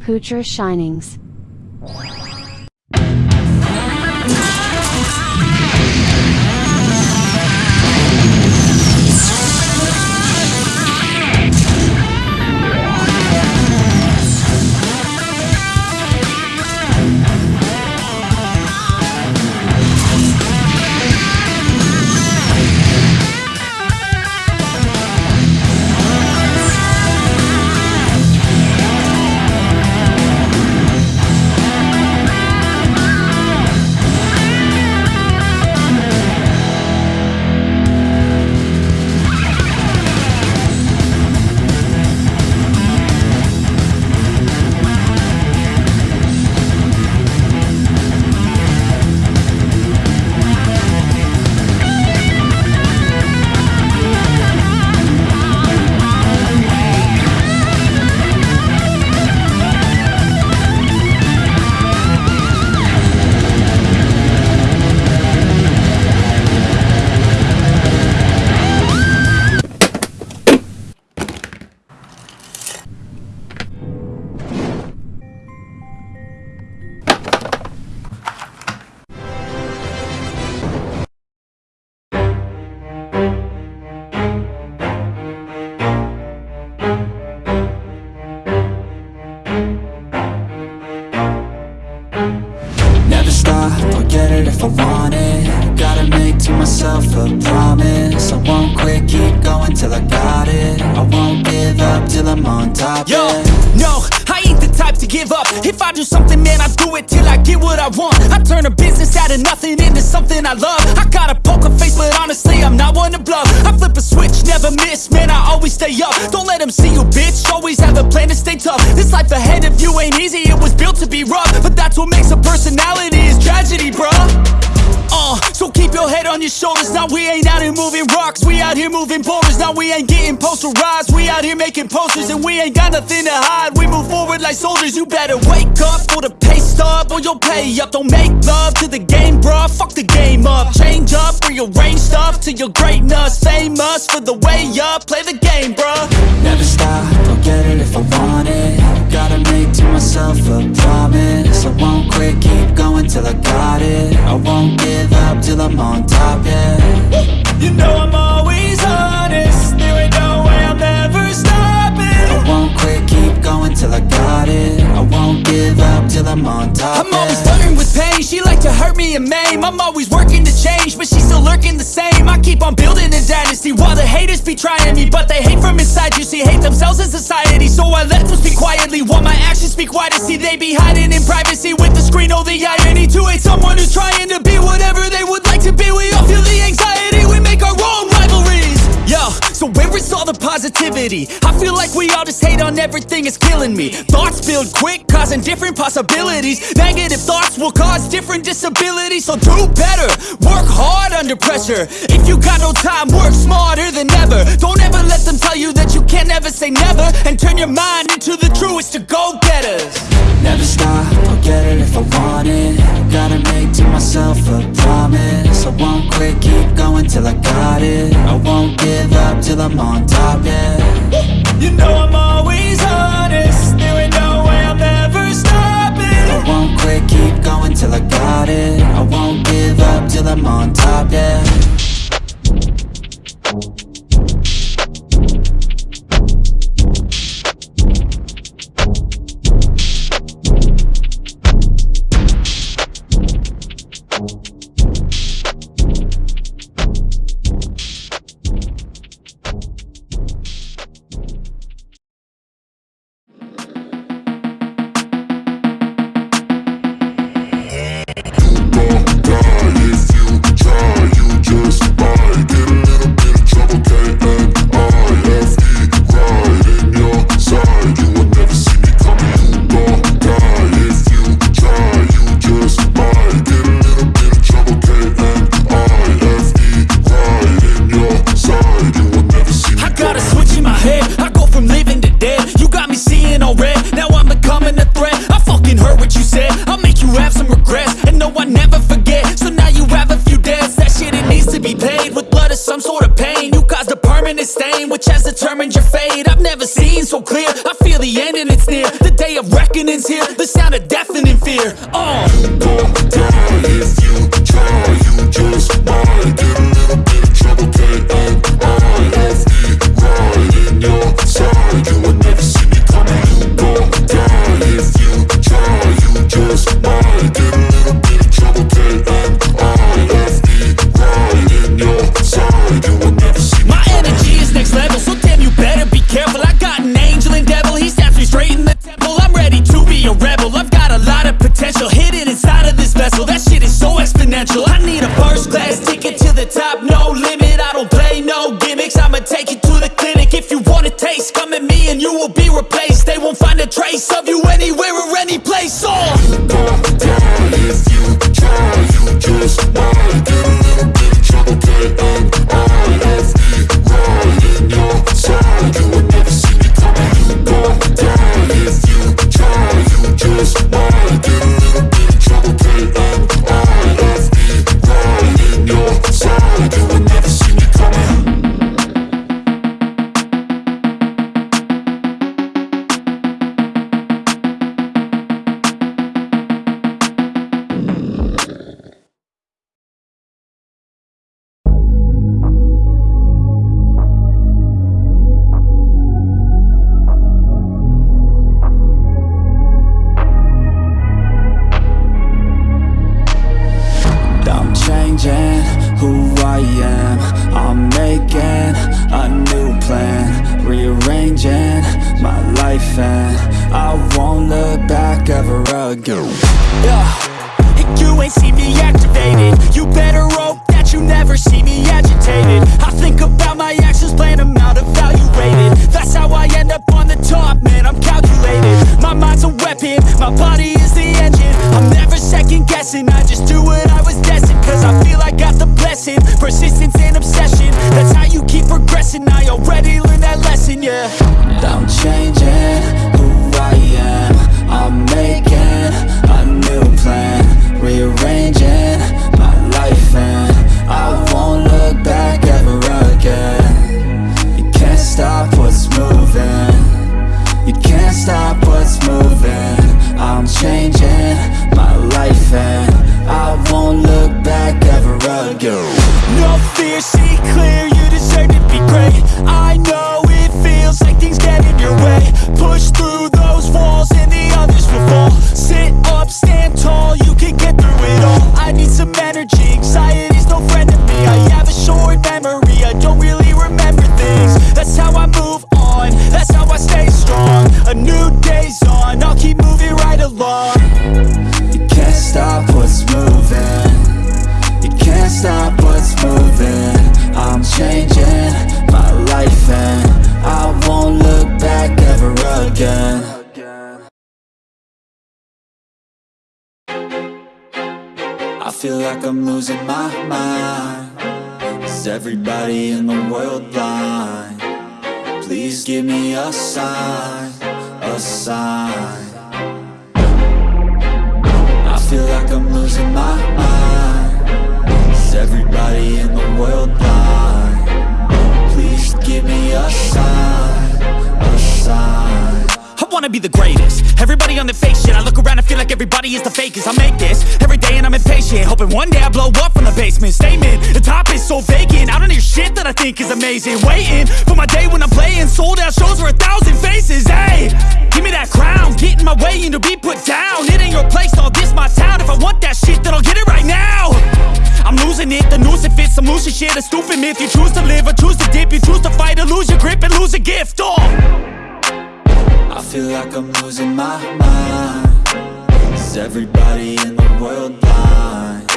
Poocher Shinings. I want. I turn a business out of nothing into something I love. I got a poker face, but honestly, I'm not one to bluff. I flip a switch, never miss, man, I always stay up. Don't let them see you, bitch, always have a plan to stay tough. This life ahead of you ain't easy, it was built to be rough. But that's what makes a personality, is tragedy, bruh. uh, your head on your shoulders. Now we ain't out here moving rocks. We out here moving boulders. Now we ain't getting posterized We out here making posters And we ain't got nothing to hide. We move forward like soldiers. You better wake up for the pay stub Or you'll pay up. Don't make love to the game, bruh. Fuck the game up. Change up, rearrange stuff To your greatness. Famous for the way up. Play the game, bruh. Never stop, I'll get it if I want it. Gotta make to myself a promise. I won't quit, keep going till I got it. I won't give up till I'm on top, yeah. You know I'm always honest going till I got it. I won't give up till I'm on top, I'm always flirting with pain. She like to hurt me and maim. I'm always working to change But she's still lurking the same. I keep on building a dynasty While the haters be trying me But they hate from inside. You see, hate themselves in society. So I let them speak quietly While my actions speak wider. See, they be hiding in privacy With the screen, oh the irony To hate someone who's trying to be Whatever they would like to be. We all feel the anxiety. We make our own Yo, so where is all the positivity? I feel like we all just hate on everything, it's killing me. Thoughts build quick, causing different possibilities. Negative thoughts will cause different disabilities. So do better, work hard under pressure. If you got no time, work smarter than ever. Don't ever let them tell you that you can't ever say never. And turn your mind into the truest of go-getters. Never stop, I'll get it if I want it. Gotta make to myself a promise. I won't quit, keep going till I got it. I won't give up till I'm on top, yeah. You know I'm always honest who I am. I'm making a new plan Rearranging my life and I won't look back ever again. Yeah, you ain't see me activated You better hope that you never see me agitated. I think about my actions, plan them out, evaluated That's how I end up on the top, man, I'm calculated. My mind's a weapon, my body is the engine. I'm never second guessing, I just do what I was destined I'm losing my mind Is everybody in the world blind? Please give me a sign, a sign I feel like I'm losing my mind Is everybody in the world blind? Please give me a sign, a sign wanna be the greatest. Everybody on the fake shit I look around and feel like everybody is the fakest. I make this every day and I'm impatient Hoping one day I blow up from the basement. Statement, the top is so vacant I don't hear shit that I think is amazing. Waiting for my day when I'm playing Sold out shows for a thousand faces Hey, give me that crown Get in my way and to be put down. It ain't your place, all this my town. If I want that shit then I'll get it right now. I'm losing it, the noose it fits Some loose shit, a stupid myth. You choose to live or choose to dip You choose to fight or lose your grip and lose a gift Oh I feel like I'm losing my mind. Is everybody in the world blind?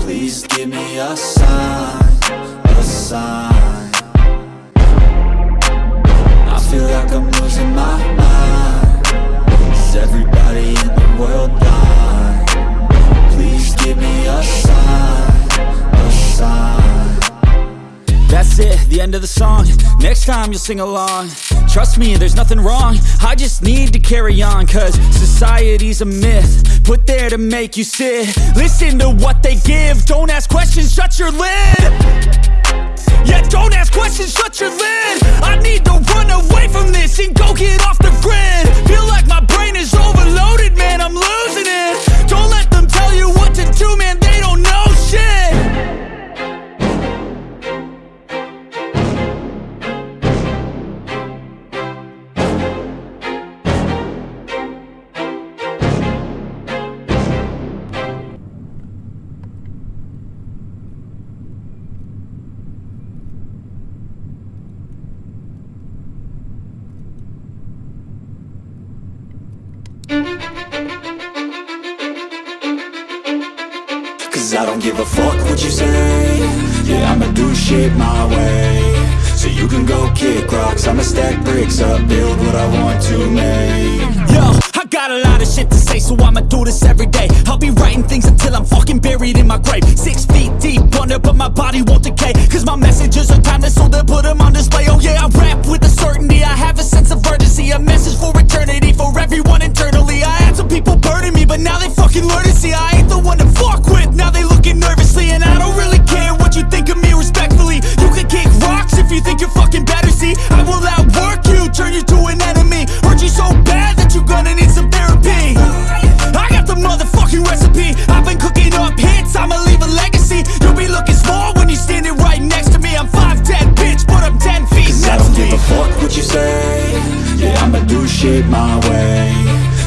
Please give me a sign, a sign. I feel like I'm losing my mind Next time you'll sing along. Trust me, there's nothing wrong. I just need to carry on Cause society's a myth Put there to make you sit. Listen to what they give. Don't ask questions, shut your lid. Yeah, don't ask questions, shut your lid. I need to run away from this I don't give a fuck what you say. Yeah, I'ma do shit my way. So you can go kick rocks. I'ma stack bricks up, build what I want to make. Yo, I got a lot of shit to say So I'ma do this every day. I'll be writing things until I'm fucking buried in my grave. Six feet deep Wonder, but my body won't decay Cause my messages are timeless, so they'll put my way.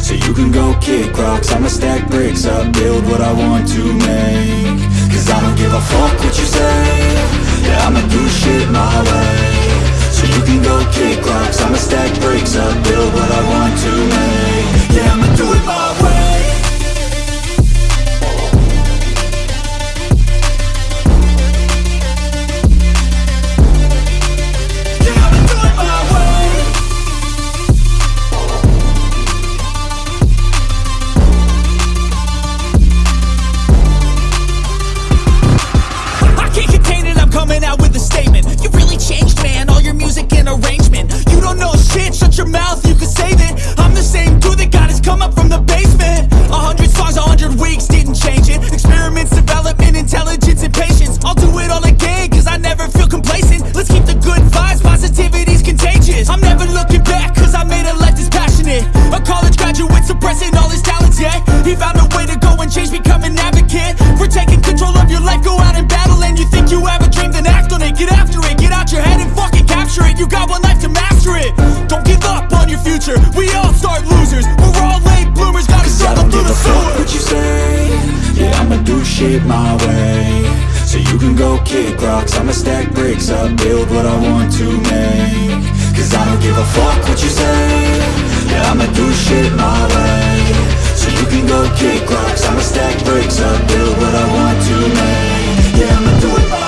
So you can go kick rocks I'ma stack bricks up Build what I want to make. Cause I don't give a fuck what you say. Yeah, I'ma do shit my way. So you can go kick rocks I'ma stack bricks up Build what I want to make. Yeah, I'ma do it my way shit my way. So you can go kick rocks. I'ma stack bricks up, build what I want to make. Cause I don't give a fuck what you say. Yeah, I'ma do shit my way. So you can go kick rocks. I'ma stack bricks up, build what I want to make. Yeah, I'ma do it